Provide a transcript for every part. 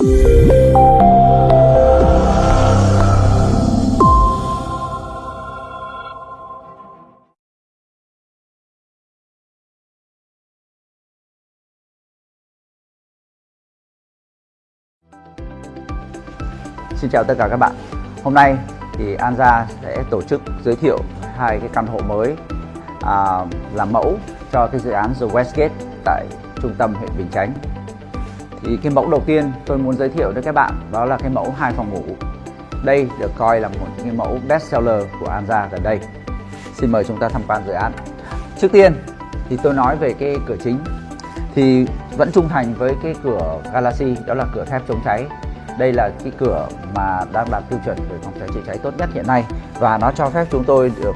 Xin chào tất cả các bạn. Hôm nay thì Anza sẽ tổ chức giới thiệu hai cái căn hộ mới à, làm mẫu cho cái dự án The Westgate tại trung tâm huyện Bình Chánh thì cái mẫu đầu tiên tôi muốn giới thiệu với các bạn đó là cái mẫu hai phòng ngủ. Đây được coi là một cái mẫu best seller của Anza gần đây. Xin mời chúng ta tham quan dự án. Trước tiên thì tôi nói về cái cửa chính. Thì vẫn trung thành với cái cửa Galaxy, đó là cửa thép chống cháy. Đây là cái cửa mà đang đạt tiêu chuẩn về phòng cháy chữa cháy tốt nhất hiện nay. Và nó cho phép chúng tôi được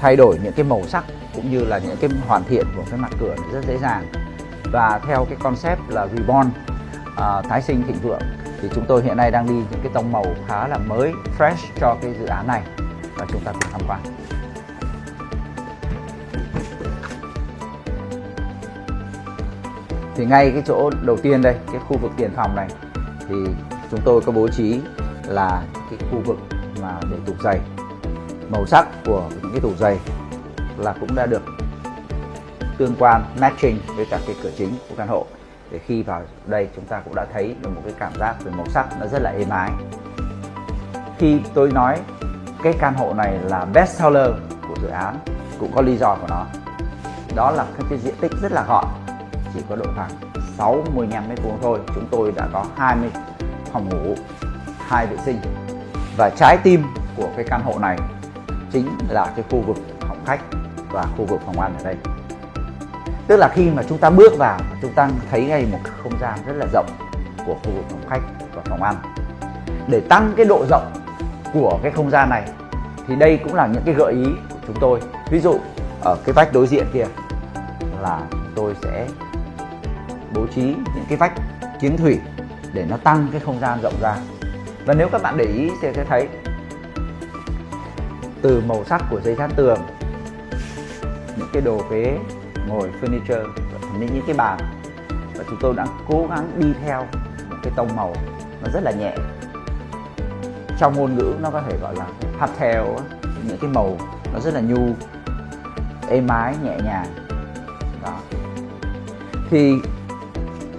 thay đổi những cái màu sắc cũng như là những cái hoàn thiện của cái mặt cửa rất dễ dàng và theo cái concept là reborn uh, tái sinh thịnh vượng thì chúng tôi hiện nay đang đi những cái tông màu khá là mới fresh cho cái dự án này và chúng ta cùng tham quan. Thì ngay cái chỗ đầu tiên đây cái khu vực tiền phòng này thì chúng tôi có bố trí là cái khu vực mà để tủ giày. Màu sắc của những cái tủ giày là cũng đã được tương quan, matching với cả cái cửa chính của căn hộ. Để khi vào đây chúng ta cũng đã thấy được một cái cảm giác về màu sắc nó rất là êm ái. Khi tôi nói cái căn hộ này là best seller của dự án, cũng có lý do của nó. Đó là cái diện tích rất là gọn, chỉ có độ khoảng 65 mét vuông thôi. Chúng tôi đã có 20 phòng ngủ, hai vệ sinh. Và trái tim của cái căn hộ này chính là cái khu vực phòng khách và khu vực phòng ăn ở đây tức là khi mà chúng ta bước vào, chúng ta thấy ngay một không gian rất là rộng của khu vực phòng khách và phòng ăn. Để tăng cái độ rộng của cái không gian này, thì đây cũng là những cái gợi ý của chúng tôi. Ví dụ, ở cái vách đối diện kia là tôi sẽ bố trí những cái vách kiến thủy để nó tăng cái không gian rộng ra. Và nếu các bạn để ý thì sẽ thấy từ màu sắc của giấy dán tường, những cái đồ ghế ngồi furniture những những cái bàn. Và chúng tôi đã cố gắng đi theo một cái tông màu nó rất là nhẹ. Trong ngôn ngữ nó có thể gọi là pastel những cái màu nó rất là nhu êm ái nhẹ nhàng. Đó. Thì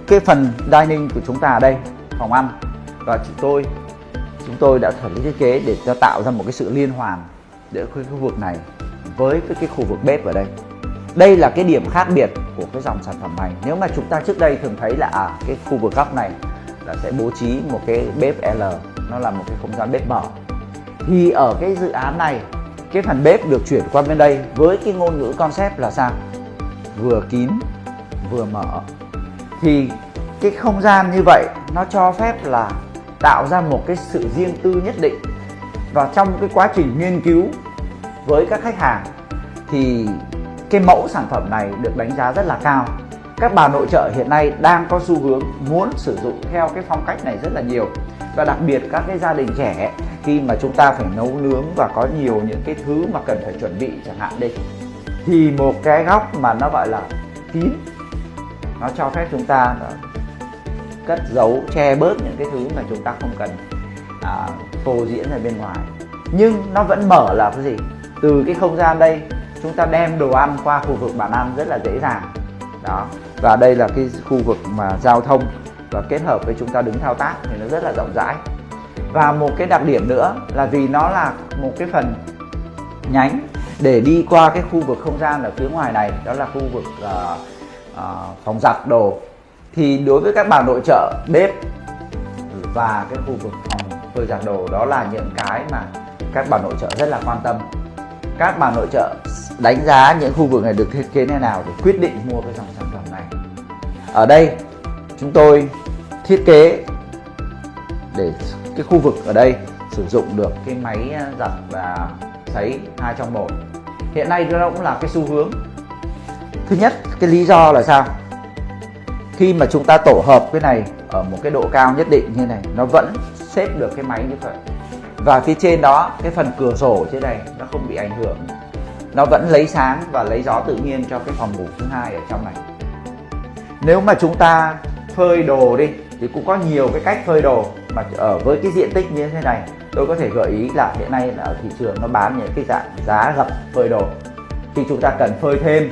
cái phần dining của chúng ta ở đây phòng ăn. Và chúng tôi chúng tôi đã thẩm thiết kế để cho tạo ra một cái sự liên hoàn giữa cái khu vực này với cái, cái khu vực bếp ở đây đây là cái điểm khác biệt của cái dòng sản phẩm này. Nếu mà chúng ta trước đây thường thấy là à cái khu vực góc này là sẽ bố trí một cái bếp L, nó là một cái không gian bếp mở. Thì ở cái dự án này, cái phần bếp được chuyển qua bên đây với cái ngôn ngữ concept là sao? Vừa kín, vừa mở. Thì cái không gian như vậy nó cho phép là tạo ra một cái sự riêng tư nhất định. Và trong cái quá trình nghiên cứu với các khách hàng, thì cái mẫu sản phẩm này được đánh giá rất là cao. Các bà nội trợ hiện nay đang có xu hướng muốn sử dụng theo cái phong cách này rất là nhiều. Và đặc biệt các cái gia đình trẻ khi mà chúng ta phải nấu nướng và có nhiều những cái thứ mà cần phải chuẩn bị chẳng hạn đi thì một cái góc mà nó gọi là kín nó cho phép chúng ta cất giấu che bớt những cái thứ mà chúng ta không cần à, phô diễn ra bên ngoài. Nhưng nó vẫn mở là cái gì? Từ cái không gian đây chúng ta đem đồ ăn qua khu vực bàn ăn rất là dễ dàng. Đó. Và đây là cái khu vực mà giao thông và kết hợp với chúng ta đứng thao tác thì nó rất là rộng rãi. Và một cái đặc điểm nữa là vì nó là một cái phần nhánh để đi qua cái khu vực không gian ở phía ngoài này đó là khu vực uh, uh, phòng giặt đồ. Thì đối với các bà nội trợ bếp và cái khu vực phòng phơi giặt đồ đó là những cái mà các bà nội trợ rất là quan tâm các bà nội trợ đánh giá những khu vực này được thiết kế như nào để quyết định mua cái dòng sản phẩm này. Ở đây, chúng tôi thiết kế để cái khu vực ở đây sử dụng được cái máy ờ, giặt và sấy hai trong một. Hiện nay nó cũng là cái xu hướng. Thứ nhất, cái lý do là sao? Khi mà chúng ta tổ hợp cái này ở một cái độ cao nhất định như này, nó vẫn xếp được cái máy như vậy và phía trên đó, cái phần cửa sổ trên này nó không bị ảnh hưởng. Nó vẫn lấy sáng và lấy gió tự nhiên cho cái phòng ngủ thứ hai ở trong này. Nếu mà chúng ta phơi đồ đi, thì cũng có nhiều cái cách phơi đồ. Mà ở với cái diện tích như thế này, tôi có thể gợi ý là hiện nay là ở thị trường nó bán những cái dạng giá gập phơi đồ. Khi chúng ta cần phơi thêm,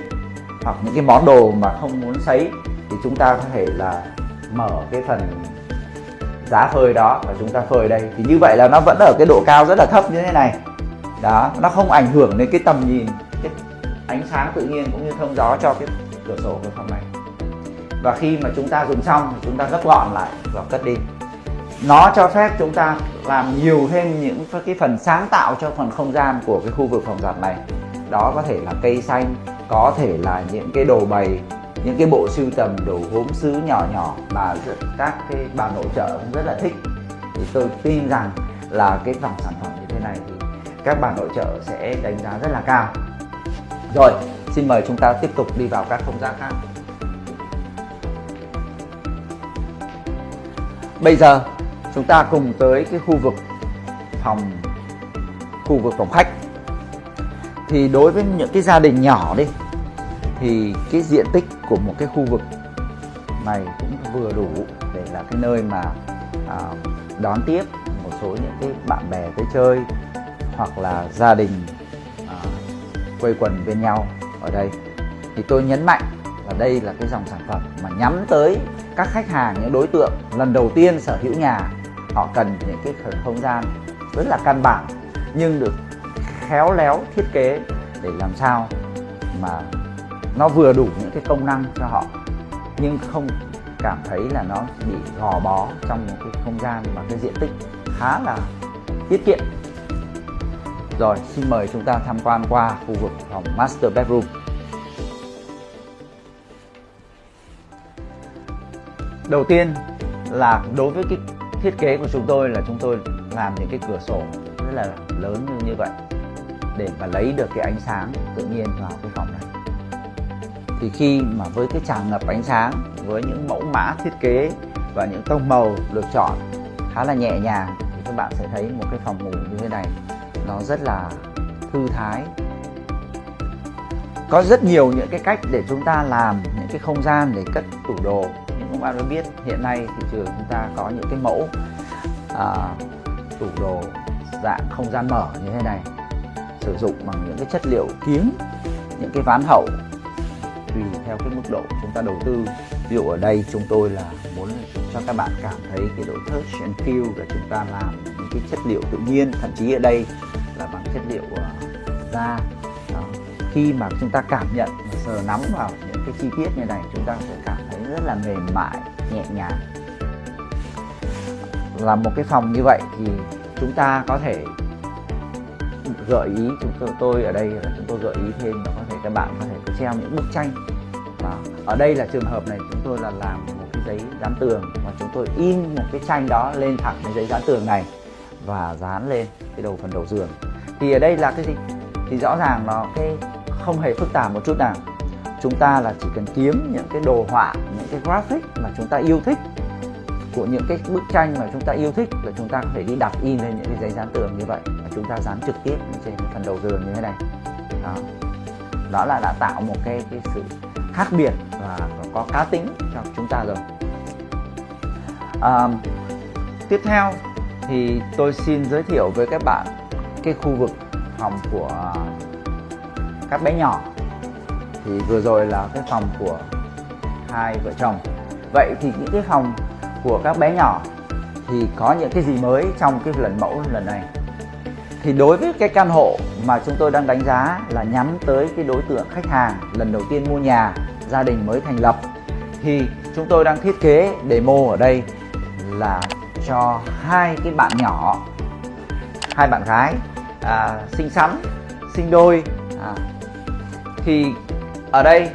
hoặc những cái món đồ mà không muốn sấy, thì chúng ta có thể là mở cái phần giá phơi đó và chúng ta phơi đây. Thì như vậy là nó vẫn ở cái độ cao rất là thấp như thế này. Đó, nó không ảnh hưởng đến cái tầm nhìn, cái ánh sáng tự nhiên cũng như thông gió cho cái cửa sổ của phòng này. Và khi mà chúng ta dùng xong thì chúng ta gấp gọn lại và cất đi. Nó cho phép chúng ta làm nhiều thêm những cái phần sáng tạo cho phần không gian của cái khu vực phòng giặt này. Đó có thể là cây xanh, có thể là những cái đồ bày những cái bộ sưu tầm đồ gốm sứ nhỏ nhỏ mà các cái bà nội trợ cũng rất là thích. Thì tôi tin rằng là cái dòng sản phẩm như thế này thì các bà nội trợ sẽ đánh giá rất là cao. Rồi, xin mời chúng ta tiếp tục đi vào các không gian khác. Bây giờ, chúng ta cùng tới cái khu vực phòng khu vực phòng khách. Thì đối với những cái gia đình nhỏ đi thì cái diện tích của một cái khu vực này cũng vừa đủ để là cái nơi mà à, đón tiếp một số những cái bạn bè tới chơi hoặc là gia đình à, quây quần bên nhau ở đây. Thì tôi nhấn mạnh là đây là cái dòng sản phẩm mà nhắm tới các khách hàng những đối tượng lần đầu tiên sở hữu nhà họ cần những cái không gian rất là căn bản nhưng được khéo léo thiết kế để làm sao mà nó vừa đủ những cái công năng cho họ, nhưng không cảm thấy là nó bị gò bó trong một cái không gian và cái diện tích khá là tiết kiệm. Rồi, xin mời chúng ta tham quan qua khu vực phòng master bedroom. Đầu tiên là đối với cái thiết kế của chúng tôi là chúng tôi làm những cái cửa sổ rất là lớn như như vậy để mà lấy được cái ánh sáng tự nhiên vào cái phòng này thì khi mà với cái tràn ngập ánh sáng với những mẫu mã thiết kế và những tông màu được chọn khá là nhẹ nhàng thì các bạn sẽ thấy một cái phòng ngủ như thế này nó rất là thư thái. Có rất nhiều những cái cách để chúng ta làm những cái không gian để cất tủ đồ. Nhưng các bạn đã biết hiện nay thị trường chúng ta có những cái mẫu à, tủ đồ dạng không gian mở như thế này sử dụng bằng những cái chất liệu kiếng những cái ván hậu tùy theo cái mức độ chúng ta đầu tư. Ví dụ ở đây chúng tôi là muốn cho các bạn cảm thấy cái độ touch and feel là chúng ta làm những cái chất liệu tự nhiên. Thậm chí ở đây là bằng chất liệu uh, da. Đó. khi mà chúng ta cảm nhận và sờ nắm vào những cái chi tiết như này chúng ta sẽ cảm thấy rất là mềm mại nhẹ nhàng. Là một cái phòng như vậy thì chúng ta có thể gợi ý chúng tôi, tôi ở đây là chúng tôi gợi ý thêm là có thể các bạn có thể treo những bức tranh. Và ở đây là trường hợp này chúng tôi là làm một cái giấy dán tường và chúng tôi in một cái tranh đó lên thẳng cái giấy dán tường này và dán lên cái đầu phần đầu giường. Thì ở đây là cái gì? Thì rõ ràng nó cái không hề phức tạp một chút nào. Chúng ta là chỉ cần kiếm những cái đồ họa những cái graphic mà chúng ta yêu thích của những cái bức tranh mà chúng ta yêu thích là chúng ta có thể đi đặt in lên những cái giấy dán tường như vậy và chúng ta dán trực tiếp trên phần đầu giường như thế này. Đó, đó là đã tạo một cái cái sự khác biệt và có cá tính cho chúng ta rồi. À, tiếp theo thì tôi xin giới thiệu với các bạn cái khu vực phòng của các bé nhỏ. Thì vừa rồi là cái phòng của hai vợ chồng. Vậy thì những cái phòng của các bé nhỏ thì có những cái gì mới trong cái lần mẫu lần này? Thì đối với cái căn hộ mà chúng tôi đang đánh giá là nhắm tới cái đối tượng khách hàng lần đầu tiên mua nhà gia đình mới thành lập thì chúng tôi đang thiết kế demo ở đây là cho hai cái bạn nhỏ hai bạn gái à, sinh sắn sinh đôi à, thì ở đây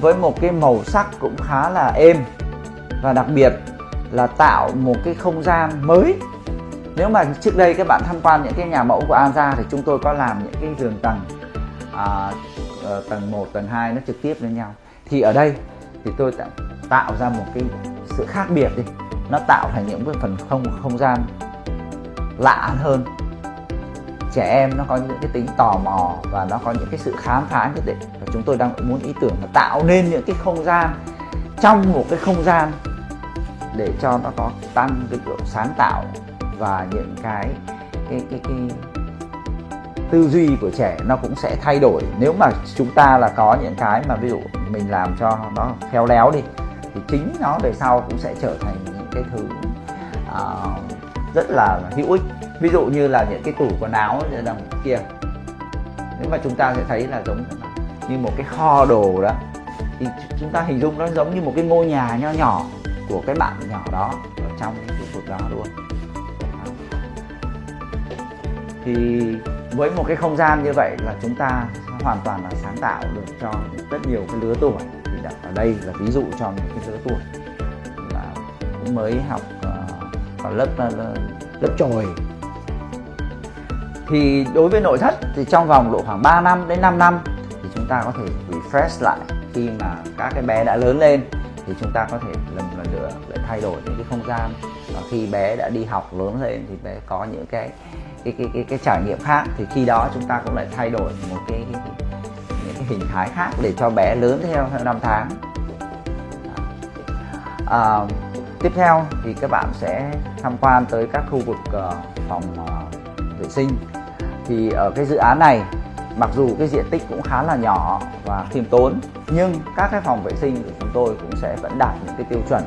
với một cái màu sắc cũng khá là êm và đặc biệt là tạo một cái không gian mới. Nếu mà trước đây các bạn tham quan những cái nhà mẫu của Anza thì chúng tôi có làm những cái giường tầng à, ờ, tầng 1, tầng 2 nó trực tiếp lên nhau. Thì ở đây thì tôi tạo tạo ra một cái sự khác biệt đi. Nó tạo thành những cái phần không không gian lạ hơn. Trẻ em nó có những cái tính tò mò và nó có những cái sự khám phá nhất định. Và chúng tôi đang muốn ý tưởng là tạo nên những cái không gian. Trong một cái không gian để cho nó có tăng cái độ sáng tạo và những cái cái cái, cái tư duy của trẻ nó cũng sẽ thay đổi. Nếu mà chúng ta là có những cái mà ví dụ mình làm cho nó khéo léo đi thì chính nó về sau cũng sẽ trở thành những cái thứ uh, rất là hữu ích. Ví dụ như là những cái tủ quần áo ở đằng kia. Nếu mà chúng ta sẽ thấy là giống như một cái kho đồ đó thì chúng ta hình dung nó giống như một cái ngôi nhà nho nhỏ của cái bạn nhỏ đó ở trong cái khu vực đó luôn. Thì với một cái không gian như vậy là chúng ta hoàn toàn là sáng tạo được cho rất nhiều cái lứa tuổi. Thì ở đây là ví dụ cho những cái lứa tuổi là cũng mới học uh, lớp uh, lớp trồi thì đối với nội thất thì trong vòng độ khoảng 3 năm đến 5 năm thì chúng ta có thể refresh lại khi mà các cái bé đã lớn lên thì chúng ta có thể là nữa để thay đổi những cái không gian. Và khi bé đã đi học lớn lên thì bé có những cái cái cái cái, cái trải nghiệm khác. Thì khi đó chúng ta cũng lại thay đổi một cái, cái, cái những cái hình thái khác để cho bé lớn theo theo năm tháng. À, tiếp theo thì các bạn sẽ tham quan tới các khu vực uh, phòng uh, vệ sinh. Thì ở cái dự án này mặc dù cái diện tích cũng khá là nhỏ và khiêm tốn nhưng các cái phòng vệ sinh của chúng tôi cũng sẽ vẫn đạt những cái tiêu chuẩn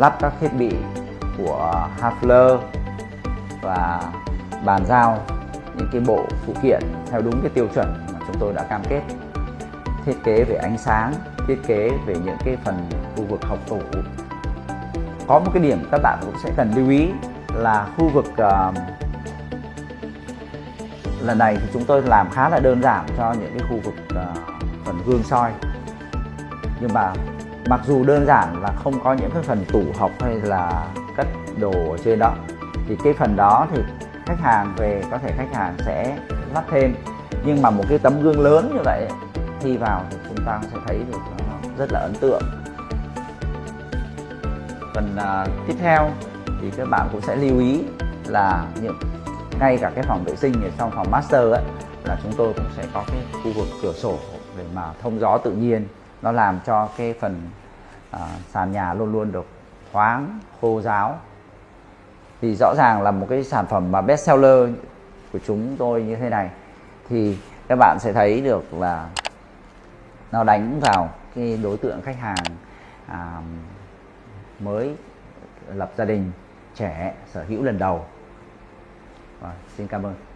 lắp các thiết bị của Hafler và bàn giao những cái bộ phụ kiện theo đúng cái tiêu chuẩn mà chúng tôi đã cam kết. Thiết kế về ánh sáng thiết kế về những cái phần khu vực học tủ có một cái điểm các bạn cũng sẽ cần lưu ý là khu vực uh, lần này thì chúng tôi làm khá là đơn giản cho những cái khu vực uh, phần gương soi. Nhưng mà mặc dù đơn giản là không có những cái phần tủ học hay là cất đồ ở trên đó thì cái phần đó thì khách hàng về có thể khách hàng sẽ lắp thêm. Nhưng mà một cái tấm gương lớn như vậy khi vào thì chúng ta sẽ thấy được nó rất là ấn tượng. Phần uh, tiếp theo thì các bạn cũng sẽ lưu ý là những ngay cả cái phòng vệ sinh ở trong phòng master ấy là chúng tôi cũng sẽ có cái khu vực cửa sổ để mà thông gió tự nhiên nó làm cho cái phần à, sàn nhà luôn luôn được thoáng khô ráo. Thì rõ ràng là một cái sản phẩm mà best seller của chúng tôi như thế này thì các bạn sẽ thấy được là nó đánh vào cái đối tượng khách hàng à, mới lập gia đình trẻ sở hữu lần đầu. Và xin cảm ơn.